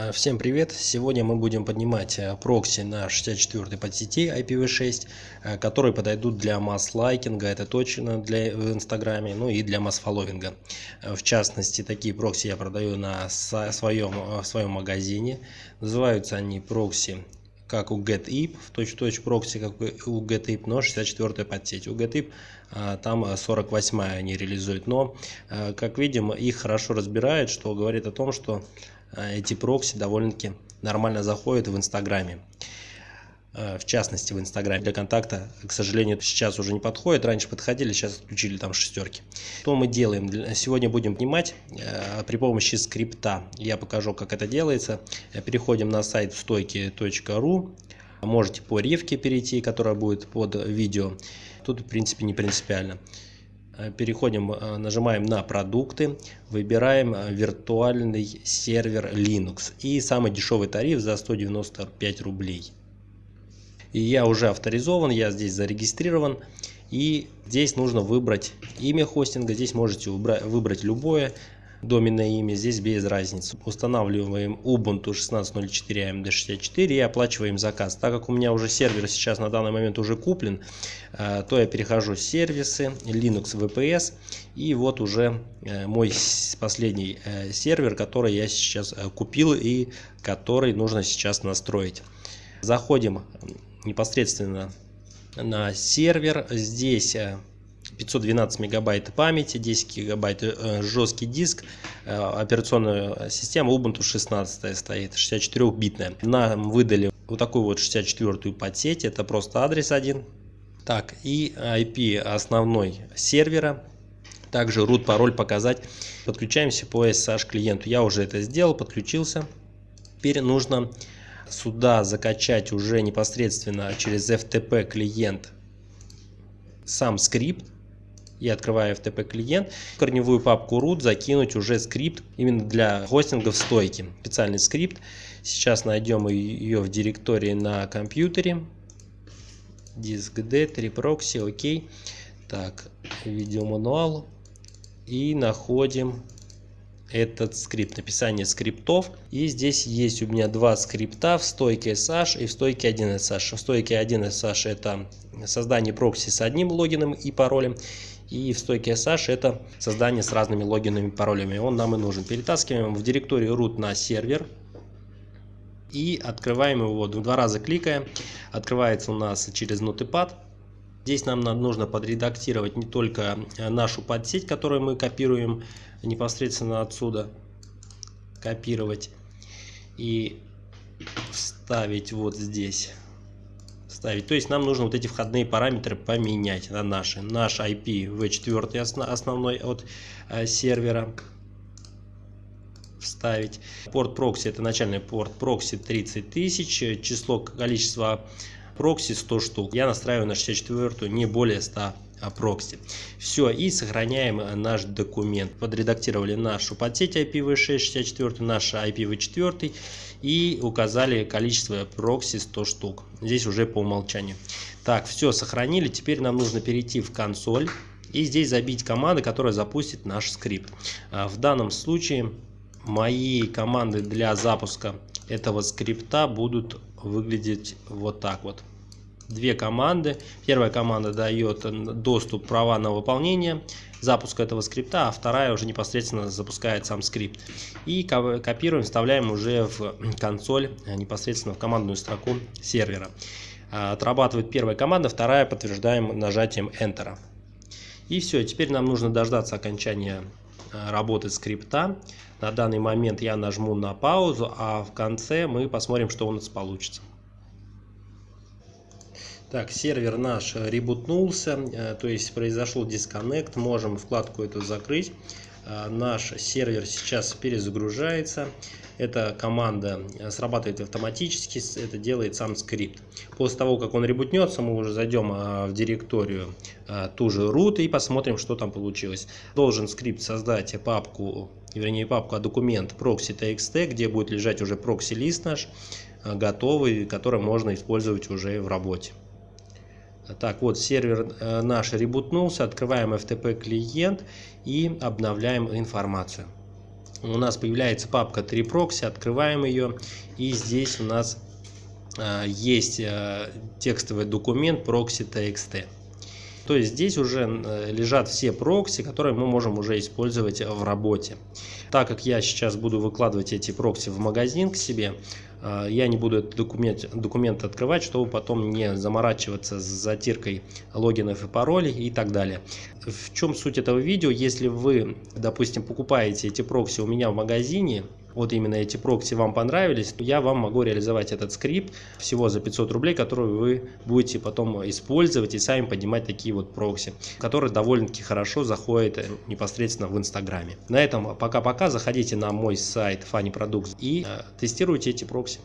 Э, всем привет! Сегодня мы будем поднимать э, прокси на 64 подсети IPv6, э, которые подойдут для масс-лайкинга, это точно для в Инстаграме, ну и для масс-фолловинга. В частности, такие прокси я продаю на своем, в своем магазине. Называются они прокси как у GetIP, в точь-в-точь прокси, как у GetIP, но 64 подсеть. У GetIP там 48 они реализуют, но, как видим, их хорошо разбирают, что говорит о том, что Э, эти прокси довольно-таки нормально заходят в Инстаграме. Э, в частности, в Инстаграме для контакта, к сожалению, сейчас уже не подходит. Раньше подходили, сейчас отключили там шестерки. Что мы делаем? Сегодня будем снимать э, при помощи скрипта. Я покажу, как это делается. Переходим на сайт стойки.ру. Можете по ревке перейти, которая будет под видео. Тут, в принципе, не принципиально. Э, переходим, э, нажимаем на продукты, выбираем э, виртуальный сервер Linux и самый дешевый тариф за 195 рублей. И я уже авторизован, я здесь зарегистрирован. И здесь нужно выбрать имя хостинга, здесь можете выбрать любое доменное имя, здесь без разницы. Устанавливаем Ubuntu 16.04 AMD64 и оплачиваем заказ. Так как у меня уже сервер сейчас на данный момент уже куплен, э, то я перехожу в сервисы, Linux VPS и вот уже э, мой последний э, сервер, который я сейчас купил и который нужно сейчас настроить. Заходим непосредственно на сервер. Здесь 512 мегабайт памяти, 10 гигабайт э, жесткий диск, э, операционная система Ubuntu 16 стоит, 64-битная. Нам выдали вот такую вот 64-ю подсеть, это просто адрес один. Так, и IP основной сервера, также root пароль показать. Подключаемся по SSH клиенту. Я уже это сделал, подключился. Теперь нужно сюда закачать уже непосредственно через FTP клиент сам скрипт и открывая FTP клиент, в корневую папку root закинуть уже скрипт именно для хостинга в стойке. Специальный скрипт. Сейчас найдем ее в директории на компьютере. Диск D, 3 прокси, окей. Так, видеомануал. И находим этот скрипт, написание скриптов. И здесь есть у меня два скрипта в стойке SH и в стойке 1SH. В стойке 1SH это создание прокси с одним логином и паролем. И в стойке SH это создание с разными логинами и паролями. Он нам и нужен. Перетаскиваем в директорию root на сервер. И открываем его два раза кликая. Открывается у нас через Notepad. Здесь нам нужно подредактировать не только нашу подсеть, которую мы копируем непосредственно отсюда. Копировать и вставить вот здесь ставить. То есть нам нужно вот эти входные параметры поменять на наши. Наш IPv4 основной от э, сервера вставить. Порт прокси это начальный порт прокси 30 тысяч. Число, количество прокси 100 штук. Я настраиваю на 64 не более 100 а, прокси. Все, и сохраняем э, наш документ. Подредактировали нашу подсеть IPv6 64, наш IPv4 и указали количество прокси 100 штук. Здесь уже по умолчанию. Так, все сохранили. Теперь нам нужно перейти в консоль и здесь забить команды, которая запустит наш скрипт. А, в данном случае мои команды для запуска этого скрипта будут выглядеть вот так вот две команды. Первая команда дает доступ права на выполнение запуска этого скрипта, а вторая уже непосредственно запускает сам скрипт. И копируем, вставляем уже в консоль, э, непосредственно в командную строку сервера. А, отрабатывает первая команда, вторая подтверждаем нажатием Enter. И все, теперь нам нужно дождаться окончания э, работы скрипта. На данный момент я нажму на паузу, а в конце мы посмотрим, что у нас получится. Так, сервер наш ребутнулся, э, то есть произошел дисконнект, можем вкладку эту закрыть. Э, наш сервер сейчас перезагружается. Эта команда э, срабатывает автоматически, это делает сам скрипт. После того, как он ребутнется, мы уже зайдем в директорию ту же root и посмотрим, что там получилось. Должен скрипт создать папку, вернее папку, а документ proxy.txt, где будет лежать уже прокси-лист наш, готовый, который можно использовать уже в работе. Так, вот сервер э, наш ребутнулся, открываем FTP клиент и обновляем информацию. у нас появляется папка 3 прокси, открываем ее, и здесь у нас э, есть э, текстовый документ proxy.txt. То есть здесь уже лежат все прокси, которые мы можем уже использовать в работе. Так как я сейчас буду выкладывать эти прокси в магазин к себе, я не буду этот документ, документ открывать, чтобы потом не заморачиваться с затиркой логинов и паролей и так далее. В чем суть этого видео? Если вы, допустим, покупаете эти прокси у меня в магазине, вот именно эти прокси вам понравились, я вам могу реализовать этот скрипт всего за 500 рублей, который вы будете потом использовать и сами поднимать такие вот прокси, которые довольно-таки хорошо заходят непосредственно в Инстаграме. На этом пока-пока. Заходите на мой сайт Funny Products и э, тестируйте эти прокси.